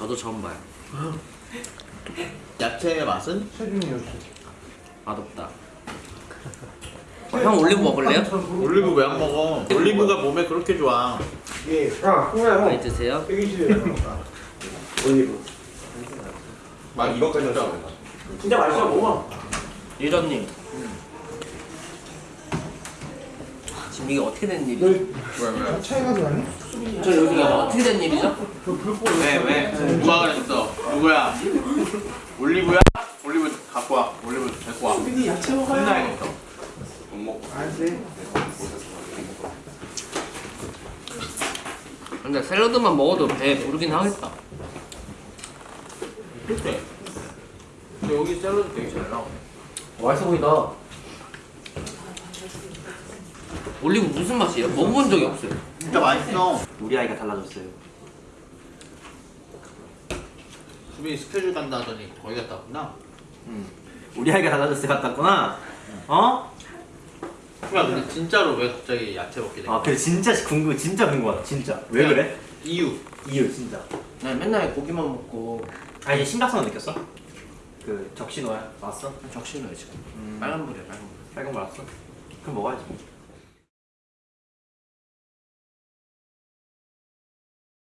저도 처음 봐요. 야채의 맛은? 체중이 요새. 맛없다. 어, 형 올리브 먹을래요? 올리브 왜 안 먹어? 올리브가 몸에 그렇게 좋아. 예. 아, 홍야 많이 형. 드세요. 올리브. 막 이거까지 진짜. 넣었어. 진짜 맛있어 먹어. 유전님. 지금 이게 어떻게 된 일이죠? 너왜 왜? 차이가 나니? 저 여기가 어떻게 된 일이죠? 왜 왜? 누가 그랬어? 누구야? 올리브야? 올리브 갖고 와. 올리브 데리고 와. 수빈이 야채 먹어요. 혼나야겠어. 알지. 근데 샐러드만 먹어도 배 부르긴 하겠다. 그때. 근데 여기 샐러드 되게 잘 나오네. 맛있어 보인다. 올리브 무슨 맛이에요? 먹어본 적이 없어요. 진짜 맛있어. 우리 아이가 달라졌어요. 수빈이 스케줄 간다 하더니 거기 갔다 왔구나. 우리 아이가 달라졌을 것 같았구나. 어? 야 근데 진짜로 왜 갑자기 야채 먹게 된 아, 거야? 그래 진짜 궁금, 진짜 궁금하다. 진짜. 왜 그래? 이유. 이유 진짜. 난 맨날 고기만 먹고 아니 심각성은 느꼈어? 그 적신 너야 왔어? 적신호요 지금. 빨간불이야 빨간불. 빨간 거 왔어? 그럼 먹어야지.